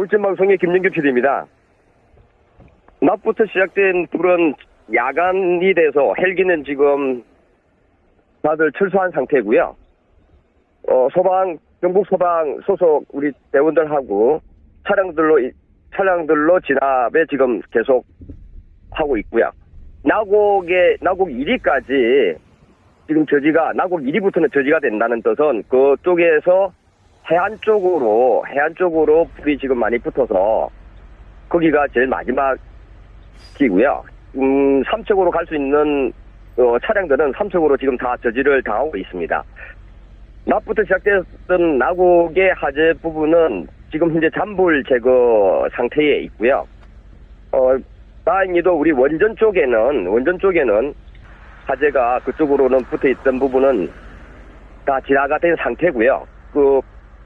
돌진방송의 김영규 PD입니다. 낮부터 시작된 불은 야간이 돼서 헬기는 지금 다들 철수한 상태고요. 어, 소방, 경북 소방 소속 우리 대원들하고 차량들로, 이- 차량들로 진압에 지금 계속 하고 있고요. 나곡에, 나곡 1위까지 지금 저지가, 나곡 1위부터는 저지가 된다는 뜻은 그쪽에서 해안 쪽으로, 해안 쪽으로 불이 지금 많이 붙어서 거기가 제일 마지막이고요. 음, 삼척으로 갈 수 있는 어, 차량들은 삼척으로 지금 다 저지를 당하고 있습니다. 낮부터 시작됐던 나곡의 화재 부분은 지금 현재 잔불 제거 상태에 있고요. 어, 다행히도 우리 원전 쪽에는, 원전 쪽에는 화재가 그쪽으로는 붙어 있던 부분은 다 진화가 된 상태고요. 그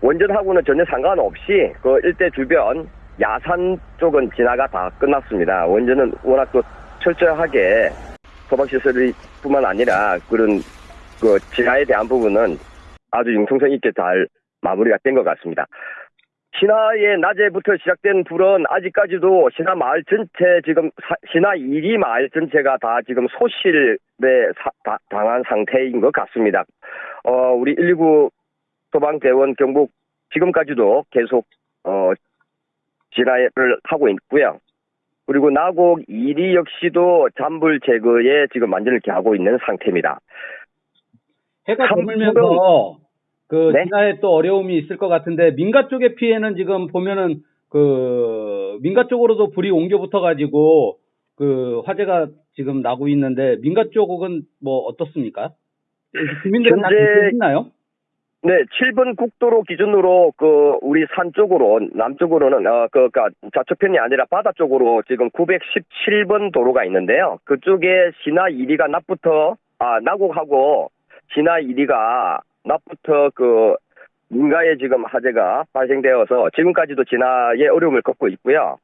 원전하고는 전혀 상관없이 그 일대 주변 야산 쪽은 진화가 다 끝났습니다. 원전은 워낙 또 철저하게 소방시설이 뿐만 아니라 그런 그 진화에 대한 부분은 아주 융통성 있게 잘 마무리가 된 것 같습니다. 신화의 낮에부터 시작된 불은 아직까지도 신화 마을 전체 지금 사- 신화 1위 마을 전체가 다 지금 소실에 당한 상태인 것 같습니다. 어, 우리 119 소방대원 경북 지금까지도 계속 어, 진화를 하고 있고요. 그리고 나곡 1위 역시도 잔불 제거에 지금 만전을 기하고 있는 상태입니다. 해가 삼- 저물면서 그 네? 진화에 또 어려움이 있을 것 같은데 민가 쪽의 피해는 지금 보면은 그 민가 쪽으로도 불이 옮겨 붙어 가지고 그 화재가 지금 나고 있는데 민가 쪽은 뭐 어떻습니까? 주민들은 다 현재- 있나요? 네, 7번 국도로 기준으로 그 우리 산 쪽으로 남쪽으로는 어 그니까 좌측편이 아니라 바다 쪽으로 지금 917번 도로가 있는데요. 그쪽에 신화 1위가 낮부터 아 나곡하고 신화 1위가 낮부터 그 민가에 지금 화재가 발생되어서 지금까지도 진화에 어려움을 겪고 있고요.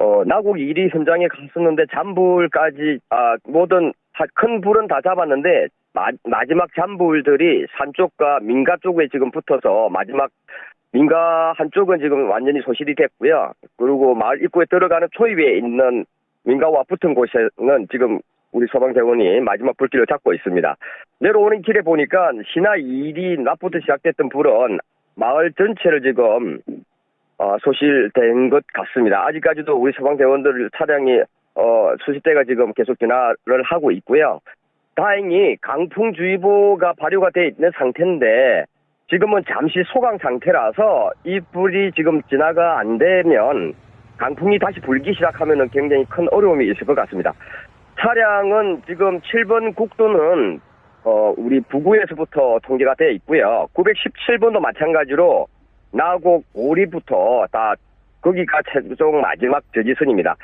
어, 나곡 1위 현장에 갔었는데 잔불까지 아 모든 하- 큰 불은 다 잡았는데 마, 마지막 잔불들이 산 쪽과 민가 쪽에 지금 붙어서 마지막 민가 한쪽은 지금 완전히 소실이 됐고요. 그리고 마을 입구에 들어가는 초입에 있는 민가와 붙은 곳에는 지금 우리 소방대원이 마지막 불길을 잡고 있습니다. 내려오는 길에 보니까 신화 1위 낮부터 시작됐던 불은 마을 전체를 지금 어, 소실된 것 같습니다. 아직까지도 우리 소방대원들 차량이 어, 수십 대가 지금 계속 진화를 하고 있고요. 다행히 강풍주의보가 발효가 돼 있는 상태인데 지금은 잠시 소강 상태라서 이 불이 지금 진화가 안 되면 강풍이 다시 불기 시작하면 굉장히 큰 어려움이 있을 것 같습니다. 차량은 지금 7번 국도는 어, 우리 부구에서부터 통제가 되어 있고요. 917번도 마찬가지로 나곡 오리부터 다 거기가 최종 마지막 저지선입니다.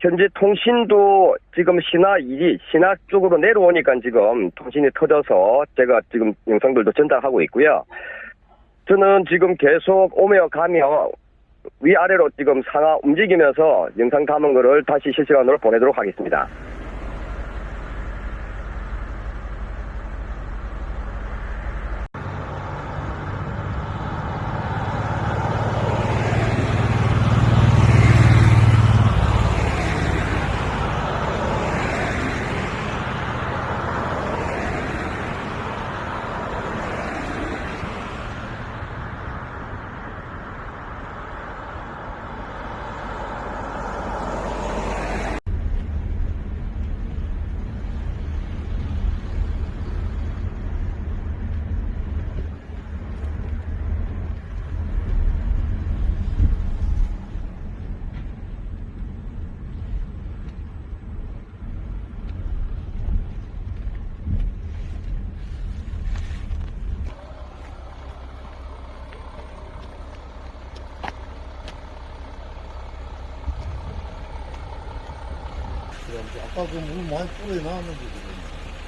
현재 통신도 지금 신화 1위, 신화 쪽으로 내려오니까 지금 통신이 터져서 제가 지금 영상들도 전달하고 있고요. 저는 지금 계속 오며 가며 위아래로 지금 상하 움직이면서 영상 담은 거를 다시 실시간으로 보내도록 하겠습니다. 아까 그 물 많이 뿌려 나왔는데 지금.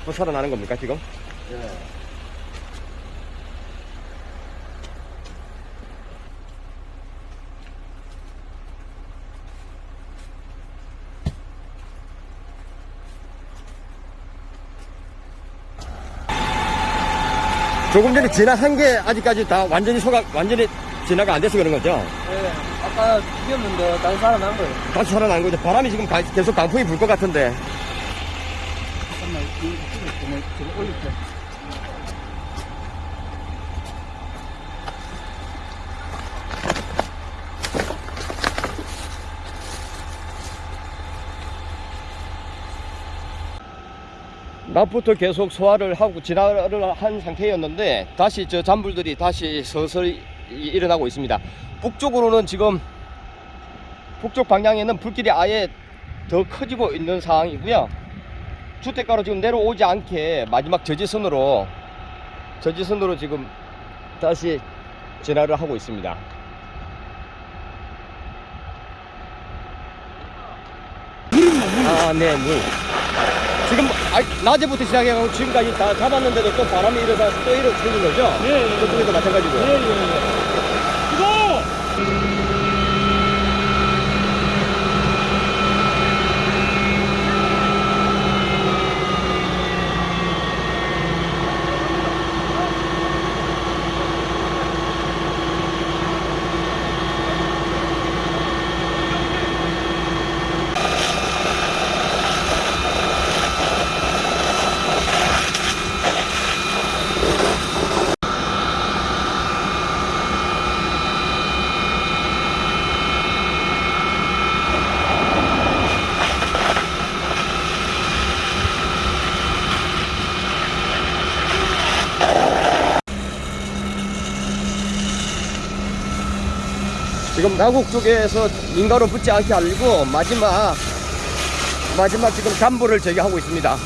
또 살아나는 겁니까 지금? 예. 조금 전에 진화한 게 아직까지 다 완전히 소각 완전히 진화가 안 돼서 그런 거죠? 네. 아까 죽였는데 다시 살아난 거예요. 다시 살아난 거죠. 바람이 지금 가- 계속 강풍이 불 것 같은데. 잠깐만, 이거 지금 올릴게. 낮부터 계속 소화를 하고 진화를 한 상태였는데 다시 저 잔불들이 다시 서서히 이- 일어나고 있습니다. 북쪽으로는 지금 북쪽 방향에는 불길이 아예 더 커지고 있는 상황이고요. 주택가로 지금 내려오지 않게 마지막 저지선으로 저지선으로 지금 다시 진화를 하고 있습니다. 아, 네, 물. 지금 아, 낮에부터 시작해가지고 지금까지 다 잡았는데도 또 바람이 일어나서 또 이렇게 생긴 거죠? 네. 저쪽에도 마찬가지고. Thank you. 지금 나국 쪽에서 민가로 붙지 않게 하려고 마지막 마지막 지금 잠불을 제기하고 있습니다.